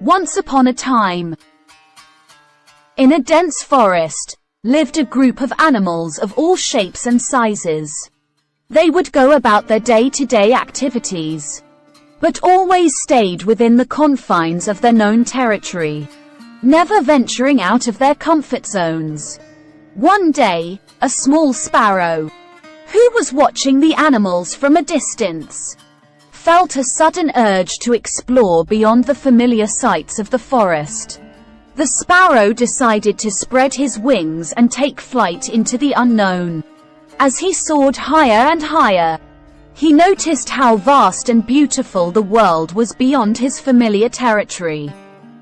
Once upon a time, in a dense forest, lived a group of animals of all shapes and sizes. They would go about their day-to-day activities, but always stayed within the confines of their known territory, never venturing out of their comfort zones. One day, a small sparrow, who was watching the animals from a distance, felt a sudden urge to explore beyond the familiar sights of the forest. The sparrow decided to spread his wings and take flight into the unknown. As he soared higher and higher, he noticed how vast and beautiful the world was beyond his familiar territory.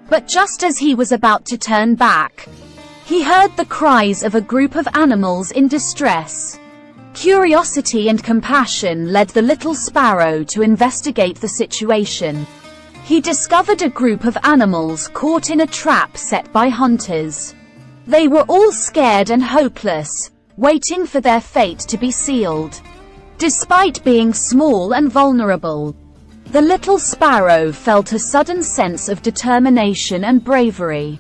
But just as he was about to turn back, he heard the cries of a group of animals in distress. Curiosity and compassion led the little sparrow to investigate the situation. He discovered a group of animals caught in a trap set by hunters. They were all scared and hopeless, waiting for their fate to be sealed. Despite being small and vulnerable, the little sparrow felt a sudden sense of determination and bravery.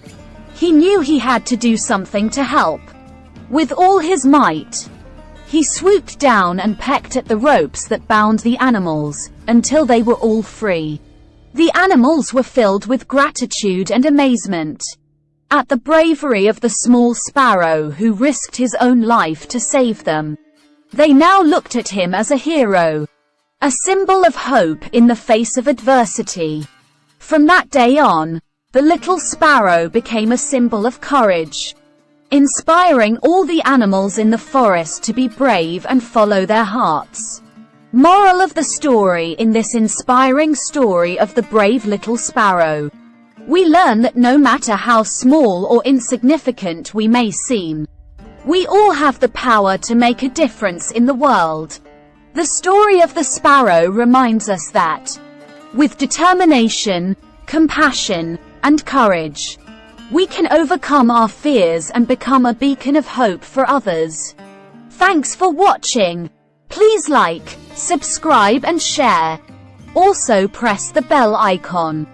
He knew he had to do something to help. With all his might, he swooped down and pecked at the ropes that bound the animals, until they were all free. The animals were filled with gratitude and amazement at the bravery of the small sparrow who risked his own life to save them. They now looked at him as a hero, a symbol of hope in the face of adversity. From that day on, the little sparrow became a symbol of courage inspiring all the animals in the forest to be brave and follow their hearts. Moral of the story in this inspiring story of the brave little sparrow. We learn that no matter how small or insignificant we may seem, we all have the power to make a difference in the world. The story of the sparrow reminds us that, with determination, compassion, and courage, we can overcome our fears and become a beacon of hope for others. Thanks for watching. Please like, subscribe and share. Also press the bell icon.